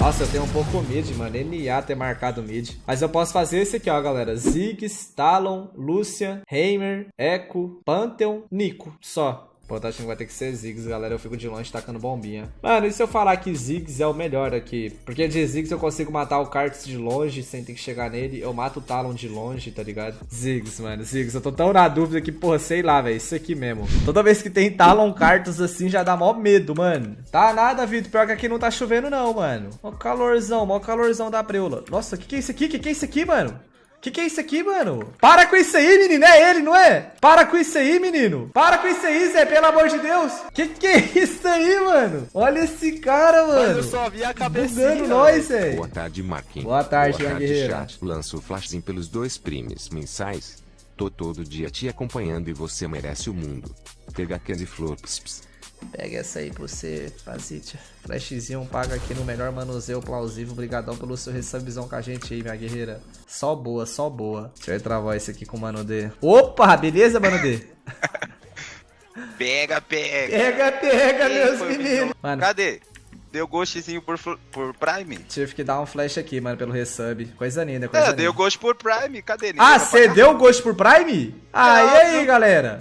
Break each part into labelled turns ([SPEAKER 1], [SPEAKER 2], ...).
[SPEAKER 1] Nossa, eu tenho um pouco mid, mano. NA ter marcado mid. Mas eu posso fazer esse aqui, ó, galera. Ziggs, Talon, Lucian, Heimer, Echo, Pantheon, Nico. Só. Tá que vai ter que ser Ziggs, galera. Eu fico de longe tacando bombinha. Mano, e se eu falar que Ziggs é o melhor aqui? Porque de Ziggs eu consigo matar o Karts de longe sem ter que chegar nele. Eu mato o Talon de longe, tá ligado? Ziggs, mano. Ziggs. Eu tô tão na dúvida que, porra, sei lá, velho. Isso aqui mesmo. Toda vez que tem Talon Kartos assim, já dá mó medo, mano. Tá nada, Vitor. Pior que aqui não tá chovendo, não, mano. Mó calorzão, mó calorzão da preula. Nossa, que que é isso aqui? Que que é isso aqui, mano? Que que é isso aqui, mano? Para com isso aí, menino. É ele, não é? Para com isso aí, menino. Para com isso aí, Zé. Pelo amor de Deus. Que que é isso aí, mano? Olha esse cara, mano. Mano, eu
[SPEAKER 2] só vi a cabecinha.
[SPEAKER 1] Bugando nós, Zé.
[SPEAKER 3] Boa tarde, Marquinhos.
[SPEAKER 1] Boa tarde, Boa tarde, guerreira.
[SPEAKER 3] chat. Lanço o flashzinho pelos dois primes mensais. Tô todo dia te acompanhando e você merece o mundo. Pega aquele flor. Ps, ps.
[SPEAKER 1] Pega essa aí pra você, Fazite. Flashzinho paga aqui no melhor manuseio plausível. Obrigadão pelo seu recepção com a gente aí, minha guerreira. Só boa, só boa. Deixa eu travar esse aqui com o Mano D. Opa, beleza, Mano D?
[SPEAKER 2] pega, pega.
[SPEAKER 1] Pega, pega, Quem meus meninos.
[SPEAKER 2] Mano, Cadê? Deu ghostzinho por, por Prime?
[SPEAKER 1] Tive que dar um flash aqui, mano, pelo resub. Coisa linda, coisa é, linda.
[SPEAKER 2] deu ghost por Prime. Cadê?
[SPEAKER 1] Ninguém ah, você deu ghost por Prime? Ah, e aí, galera?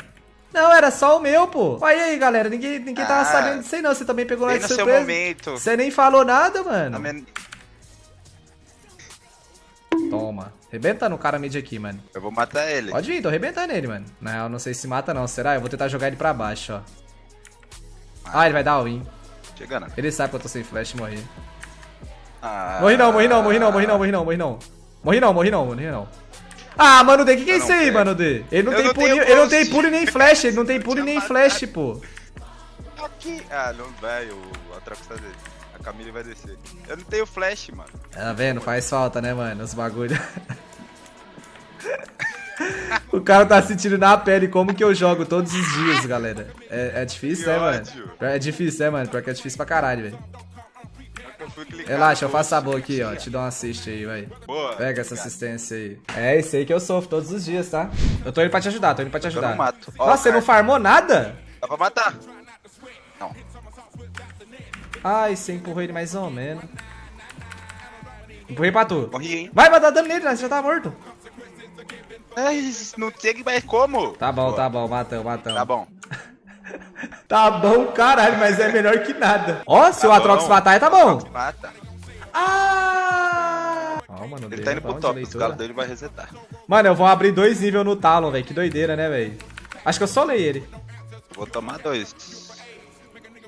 [SPEAKER 1] Não, era só o meu, pô. Olha aí, galera. Ninguém, ninguém ah, tava sabendo disso aí, não. Você também pegou lá de surpresa. Seu momento. Você nem falou nada, mano. Minha... Toma. Rebenta no cara mid aqui, mano.
[SPEAKER 2] Eu vou matar ele.
[SPEAKER 1] Pode ir, tô arrebentando ele, mano. Não, não sei se mata não. Será? Eu vou tentar jogar ele pra baixo, ó. Ah, ele vai dar win.
[SPEAKER 2] Chegando.
[SPEAKER 1] Ele sabe que eu tô sem flash e morri. Ah, morri não, morri não, morri não, morri não, morri não, morri não. Morri não, morri não, morri não. Ah, Mano D, o que, que é isso aí, Mano D? Ele não, tem pulo, ele não tem pulo nem flash, ele não tem pulo nem flash, pô.
[SPEAKER 2] Aqui. Ah, não vai, o atravessar dele. A Camille vai descer. Eu não tenho flash, mano.
[SPEAKER 1] Tá vendo? Faz falta, né, mano? Os bagulho. o cara tá sentindo na pele como que eu jogo todos os dias, galera. É, é difícil, que né, ódio. mano? É difícil, né, mano? Porque é difícil pra caralho, velho. Relaxa, eu faço a boa aqui, ó. Te dou um assist aí, vai. Boa. Pega essa assistência aí. É isso aí que eu sofro todos os dias, tá? Eu tô indo pra te ajudar, tô indo pra te ajudar. Eu não mato. Nossa, você não farmou nada?
[SPEAKER 2] Dá pra matar. Não.
[SPEAKER 1] Ai, você empurrou ele mais ou menos. Empurrei pra tu.
[SPEAKER 2] Morri, hein?
[SPEAKER 1] Vai, vai dar dano nele, né? você já tá morto.
[SPEAKER 2] Ai, não sei mais como.
[SPEAKER 1] Tá bom, Boa. tá bom, matamos, matamos.
[SPEAKER 2] Tá bom.
[SPEAKER 1] Tá bom, caralho, mas é melhor que nada. Ó, se tá o Atrox matar, tá bom. Mata. Ah!
[SPEAKER 2] Oh, mano, ele tá indo pro top, os caras dele vai resetar.
[SPEAKER 1] Mano, eu vou abrir dois níveis no Talon, velho. Que doideira, né, velho? Acho que eu solei ele.
[SPEAKER 2] Vou tomar dois.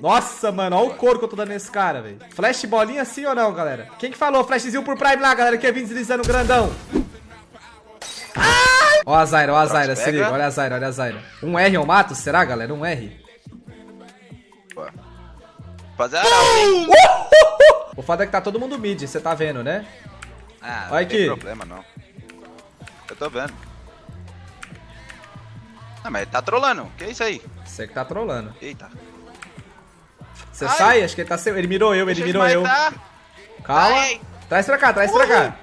[SPEAKER 1] Nossa, mano, olha o couro que eu tô dando nesse cara, velho. Flash bolinha sim ou não, galera? Quem que falou flashzinho por Prime lá, galera, que ia vir deslizando grandão? Ai! Ó a Zaira, ó a Zaira, se liga, olha a Zaira, olha a Zaira. Um R eu mato, será, galera? Um R?
[SPEAKER 2] Fazer hein?
[SPEAKER 1] O fato é que tá todo mundo mid, você tá vendo, né?
[SPEAKER 2] Ah, não Olha tem aqui. problema não. Eu tô vendo. Ah, mas ele tá trolando. Que é isso aí?
[SPEAKER 1] Você que tá trolando.
[SPEAKER 2] Eita.
[SPEAKER 1] Você sai? Acho que ele tá sem... Ele mirou eu, ele mirou eu. Calma. Ai. Traz pra cá, traz pra cá.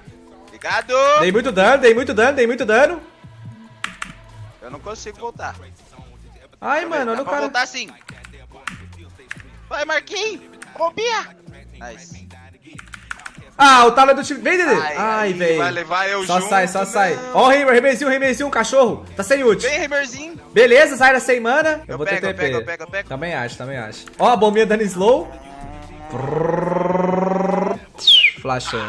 [SPEAKER 2] Obrigado.
[SPEAKER 1] Dei muito dano, dei muito dano, dei muito dano.
[SPEAKER 2] Eu não consigo voltar.
[SPEAKER 1] Ai, mano, olha o cara...
[SPEAKER 2] voltar sim. Vai, Marquinhos. Roubia. Nice.
[SPEAKER 1] Ah, o talo é do time. Vem, Dede. Ai,
[SPEAKER 2] Ai
[SPEAKER 1] velho.
[SPEAKER 2] Vai levar eu
[SPEAKER 1] só
[SPEAKER 2] junto.
[SPEAKER 1] sai, só sai. Ó o Heimer, Heimerzinho, Heimerzinho, cachorro. Tá sem ult.
[SPEAKER 2] Vem, Heimerzinho.
[SPEAKER 1] Beleza, Zaira sem mana. Eu,
[SPEAKER 2] eu
[SPEAKER 1] vou
[SPEAKER 2] pego,
[SPEAKER 1] ter
[SPEAKER 2] TP. Eu pego, eu pego, eu pego.
[SPEAKER 1] Também acho, também acho. Ó a bombinha dando slow. Flashou.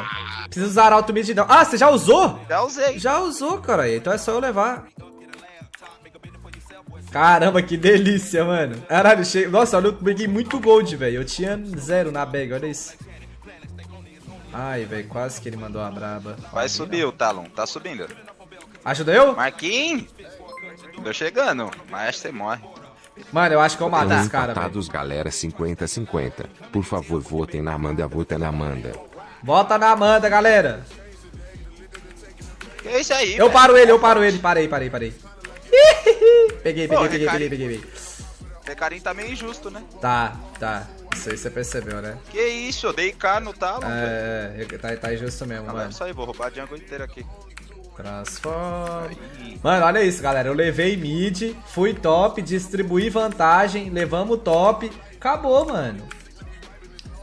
[SPEAKER 1] Precisa usar auto mid não. Ah, você já usou?
[SPEAKER 2] Já usei.
[SPEAKER 1] Já usou, cara. Então é só eu levar. Caramba, que delícia, mano. Caralho, che... Nossa, olha, eu peguei muito gold, velho. Eu tinha zero na bag, olha isso. Ai, velho, quase que ele mandou a braba.
[SPEAKER 2] Vai subir o Talon, tá subindo.
[SPEAKER 1] Ajuda eu?
[SPEAKER 2] Marquinhos! Tô chegando, mas você morre.
[SPEAKER 1] Mano, eu acho que eu mato esse cara,
[SPEAKER 3] velho. galera, 50-50. Por favor, votem na Amanda, votem na Amanda.
[SPEAKER 1] Vota na Amanda, galera.
[SPEAKER 2] Que é isso aí,
[SPEAKER 1] Eu véio? paro ele, eu paro ele. Parei, parei, parei. Peguei, peguei, Pô, peguei, peguei, peguei, peguei.
[SPEAKER 2] Recarim tá meio injusto, né?
[SPEAKER 1] Tá, tá. Isso aí você percebeu, né?
[SPEAKER 2] Que isso, eu dei K no talo.
[SPEAKER 1] É, é, tá, tá injusto mesmo, ah, mano. É
[SPEAKER 2] isso aí, vou roubar a jungle inteira aqui.
[SPEAKER 1] Transform. Mano, olha isso, galera. Eu levei mid, fui top, distribuí vantagem, levamos top. Acabou, mano.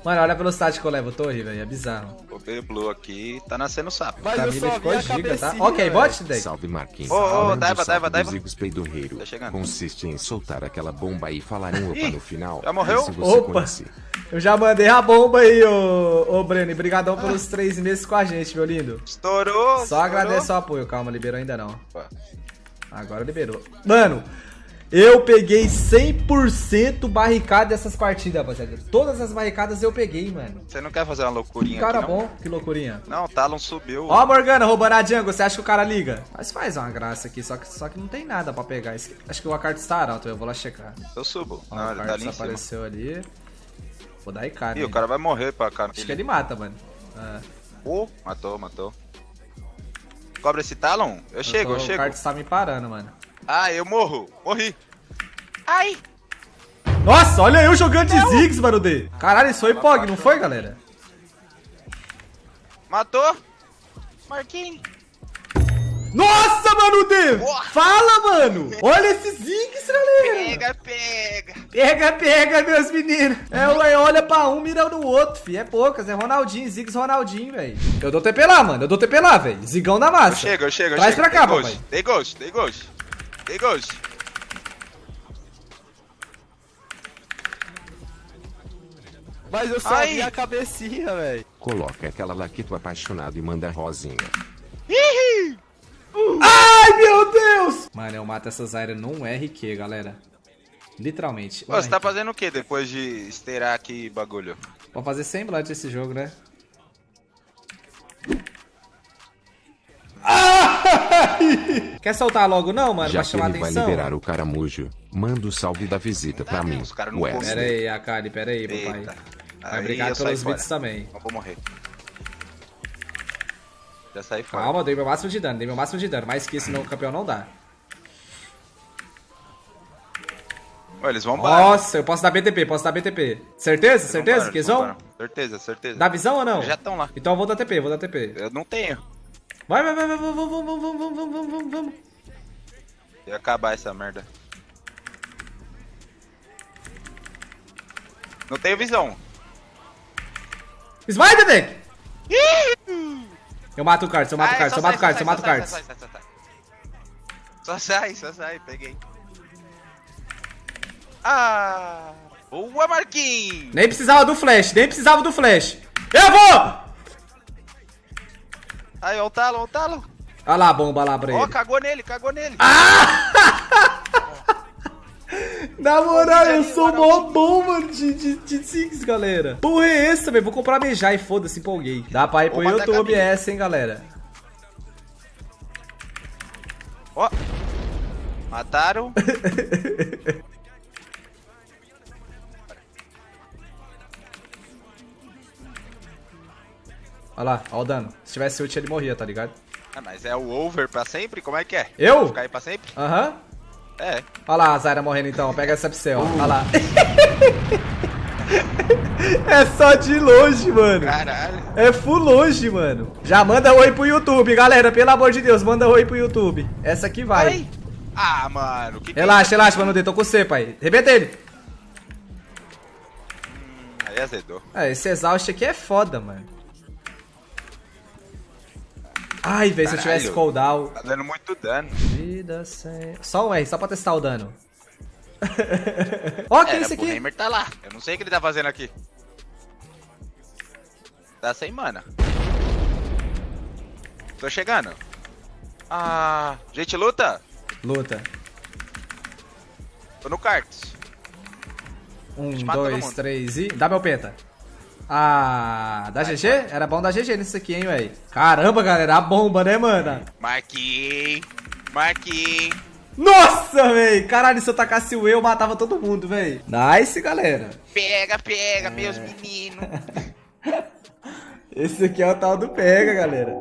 [SPEAKER 1] Mano, olha a velocidade que eu levo torre, velho. É bizarro.
[SPEAKER 2] O B Blue aqui tá nascendo sapo.
[SPEAKER 4] Mas eu
[SPEAKER 1] Camila ficou
[SPEAKER 4] a
[SPEAKER 1] giga, tá?
[SPEAKER 4] cabecinha,
[SPEAKER 1] Ok, bote, Deck.
[SPEAKER 3] Salve Marquinhos.
[SPEAKER 2] Ô, ô, Daiva, Daiva, Daiva.
[SPEAKER 3] Zigos Peidorreiro.
[SPEAKER 2] Tá chegando.
[SPEAKER 3] Consiste em soltar aquela bomba e falar um opa no final.
[SPEAKER 2] já morreu?
[SPEAKER 3] Se você
[SPEAKER 1] Opa.
[SPEAKER 3] conhecer.
[SPEAKER 1] Eu já mandei a bomba aí, ô, ô Breno. E Brigadão pelos três meses com a gente, meu lindo.
[SPEAKER 2] Estourou!
[SPEAKER 1] Só
[SPEAKER 2] estourou.
[SPEAKER 1] agradeço o apoio. Calma, liberou ainda não.
[SPEAKER 2] Opa.
[SPEAKER 1] Agora liberou. Mano, eu peguei 100% barricada dessas partidas, rapaziada. Todas as barricadas eu peguei, mano.
[SPEAKER 2] Você não quer fazer uma loucurinha
[SPEAKER 1] Cara
[SPEAKER 2] aqui,
[SPEAKER 1] bom, que loucurinha.
[SPEAKER 2] Não, o Talon subiu.
[SPEAKER 1] Ó Morgana roubando a jungle, você acha que o cara liga? Mas faz uma graça aqui, só que, só que não tem nada pra pegar. Acho que o Akart está alto, eu vou lá checar.
[SPEAKER 2] Eu subo.
[SPEAKER 1] Ó,
[SPEAKER 2] não,
[SPEAKER 1] o
[SPEAKER 2] ele tá ali
[SPEAKER 1] apareceu ali. Vou dar né?
[SPEAKER 2] Ih, o cara vai morrer pra cá.
[SPEAKER 1] Acho que ele mata, mano. Ah,
[SPEAKER 2] Oh, matou, matou. Cobra esse Talon? Eu chego,
[SPEAKER 1] tô-
[SPEAKER 2] eu
[SPEAKER 1] O
[SPEAKER 2] chego.
[SPEAKER 1] Akart está me parando, mano.
[SPEAKER 2] Ah, eu morro. Morri. Ai!
[SPEAKER 1] Nossa, olha eu jogando de Ziggs, mano, D. Caralho, isso foi Pog, não foi, galera?
[SPEAKER 2] Matou! Marquinhos!
[SPEAKER 1] Nossa, mano, D!
[SPEAKER 2] Boa.
[SPEAKER 1] Fala, mano! Olha esses Ziggs, galera!
[SPEAKER 2] Pega, pega!
[SPEAKER 1] Pega, pega, meus meninos. É, ué, olha pra um, mira no outro, fi. É poucas, é Ronaldinho, Ziggs Ronaldinho, velho. Eu dou TP lá, mano. Eu dou TP lá, velho. Zigão da
[SPEAKER 2] Eu
[SPEAKER 1] massa.
[SPEAKER 2] chego, eu chego, eu
[SPEAKER 1] Traz
[SPEAKER 2] chego.
[SPEAKER 1] pra cá, papai.
[SPEAKER 2] ghost, Dei ghost, dei ghost. Dei ghost.
[SPEAKER 4] Mas eu só
[SPEAKER 2] Ai.
[SPEAKER 4] vi a cabecinha, velho.
[SPEAKER 3] Coloca aquela laquito apaixonado e manda rosinha.
[SPEAKER 1] Ai, meu Deus! Mano, eu mato essa Zyra num RQ, galera. Literalmente.
[SPEAKER 2] Ô, você tá fazendo o que depois de esteirar aqui bagulho?
[SPEAKER 1] Vou fazer semblante esse jogo, né? Quer soltar logo não, mano?
[SPEAKER 3] Já
[SPEAKER 1] pra
[SPEAKER 3] que
[SPEAKER 1] chamar
[SPEAKER 3] ele vai
[SPEAKER 1] atenção?
[SPEAKER 3] liberar o caramujo, manda o salve da visita pra mim.
[SPEAKER 2] os cara não
[SPEAKER 3] Wesley.
[SPEAKER 1] Pera aí, Akari, pera aí, papai.
[SPEAKER 2] Eita.
[SPEAKER 1] Vai
[SPEAKER 2] saí
[SPEAKER 1] pelos
[SPEAKER 2] fora.
[SPEAKER 1] bits também.
[SPEAKER 2] Eu vou morrer. Já saí fora.
[SPEAKER 1] Calma, dei meu máximo de dano, dei meu máximo de dano. Mais que isso no campeão não dá.
[SPEAKER 2] Ô, eles vão embora.
[SPEAKER 1] Nossa, eu posso dar BTP, posso dar BTP. Certeza? Certeza que eles vão?
[SPEAKER 2] Certeza, certeza.
[SPEAKER 1] Dá visão ou não?
[SPEAKER 2] Já estão lá.
[SPEAKER 1] Então eu vou dar TP, vou dar TP.
[SPEAKER 2] Eu não tenho.
[SPEAKER 1] Vai, vai, vai, vai, vamos, vamos, vamos, vamos, vamos, vamos, vamos, vamos.
[SPEAKER 2] Ia acabar essa merda. Não tenho visão.
[SPEAKER 1] Smite, Deck! Eu mato o Cards, eu mato o Cards,
[SPEAKER 2] só
[SPEAKER 1] eu mato o Cards,
[SPEAKER 2] só
[SPEAKER 1] eu mato o Cards.
[SPEAKER 2] Só sai, só sai, peguei. Ah! Boa, Marquinhos!
[SPEAKER 1] Nem precisava do flash, nem precisava do flash. Eu vou!
[SPEAKER 2] Aí, ó o talo, ó o talo.
[SPEAKER 1] Olha lá a bomba lá pra
[SPEAKER 2] Ó,
[SPEAKER 1] ele.
[SPEAKER 2] cagou nele, cagou nele.
[SPEAKER 1] Na moral, eu sou mó bom, mano, de, de, de Six, galera. Porra é esse também? Vou comprar Mejai e foda-se, empolguei. Dá pra ir pro YouTube essa, hein, galera.
[SPEAKER 2] Ó. Mataram.
[SPEAKER 1] Olha lá, ó o dano. Se tivesse ult, ele morria, tá ligado?
[SPEAKER 2] Ah, mas é o over pra sempre? Como é que é?
[SPEAKER 1] Eu?
[SPEAKER 2] Ficar aí pra sempre?
[SPEAKER 1] Aham.
[SPEAKER 2] É.
[SPEAKER 1] Olha lá a Zaira morrendo então, pega essa você, ó. Olha lá. é só de longe, mano.
[SPEAKER 2] Caralho.
[SPEAKER 1] É full longe, mano. Já manda oi pro YouTube, galera. Pelo amor de Deus, manda oi pro YouTube. Essa aqui vai.
[SPEAKER 2] Ai. Ah, mano. Que
[SPEAKER 1] Relaxa, relaxa, mano. Tô com você, pai. Rebenta ele.
[SPEAKER 2] Aí azedou.
[SPEAKER 1] É, esse exaust aqui é foda, mano. Ai, velho, se eu tivesse cooldown.
[SPEAKER 2] Tá dando muito dano.
[SPEAKER 1] Vida sem. Só um R, só pra testar o dano. Ó, que é
[SPEAKER 2] pro
[SPEAKER 1] aqui?
[SPEAKER 2] Heimer tá lá. Eu não sei o que ele tá fazendo aqui. Tá sem mana. Tô chegando. Ah, gente luta?
[SPEAKER 1] Luta.
[SPEAKER 2] Tô no cards.
[SPEAKER 1] Um, dois, três e. Dá meu penta. Ah, da GG? Era bom dar GG nisso aqui, hein, véi. Caramba, galera, a bomba, né, mano?
[SPEAKER 2] Marquinhos. Marquinhos.
[SPEAKER 1] Nossa, véi. Caralho, se eu tacasse o E, eu matava todo mundo, véi. Nice, galera.
[SPEAKER 2] Pega, pega,
[SPEAKER 1] É.
[SPEAKER 2] meus meninos.
[SPEAKER 1] Esse aqui é o tal do pega, galera.